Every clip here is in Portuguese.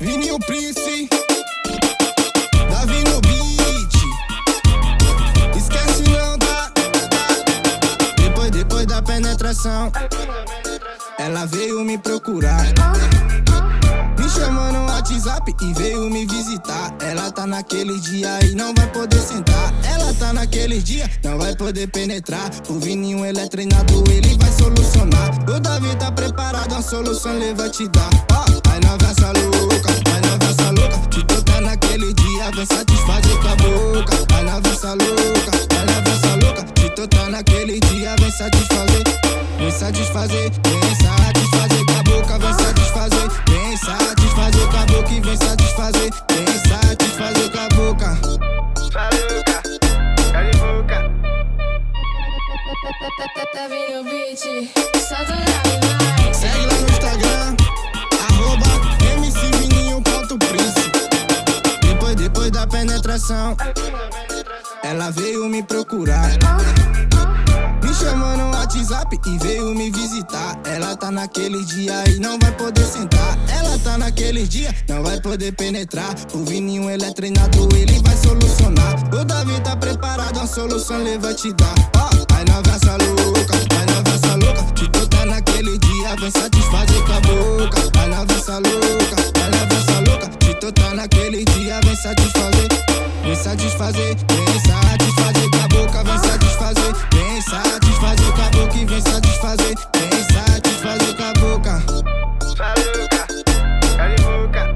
Vininho Prince, Davi no beat. Esquece não, tá? Depois, depois da penetração, ela veio me procurar. Me chamou no WhatsApp e veio me visitar. Ela tá naquele dia e não vai poder sentar. Ela tá naquele dia, não vai poder penetrar. O Vininho, ele é treinado, ele vai solucionar. O Davi tá preparado, a solução ele vai te dar. Ó, oh, vai na versa louca, vem satisfazer com a boca. Vai na versa louca, vai na versa louca. Te tocar naquele dia, vem satisfazer. Vem satisfazer, vem satisfazer com a boca, vem satisfazer, vem satisfazer com a boca e vem satisfazer, vem satisfazer com a boca. De boca. Tá vindo o beat, solta o like. Segue lá no Instagram, penetração, ela veio me procurar. Me chamou no WhatsApp e veio me visitar. Ela tá naquele dia e não vai poder sentar. Ela tá naquele dia, não vai poder penetrar. O Vininho, ele é treinado, ele vai solucionar. O Davi tá preparado, a solução ele vai te dar. Ó, oh, vai na versa louca, vai na versa louca. Te tocar naquele dia, vem satisfazer com a boca. Vai na versa louca, vai na versa louca. Te tocar naquele dia, vem satisfazer. Vem satisfazer, vem satisfazer com a boca, vem satisfazer, vem satisfazer com a boca e vem satisfazer, vem satisfazer com a boca. De boca.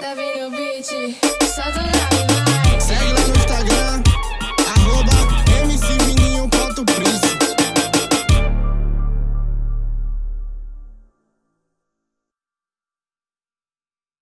Tá vindo o beat,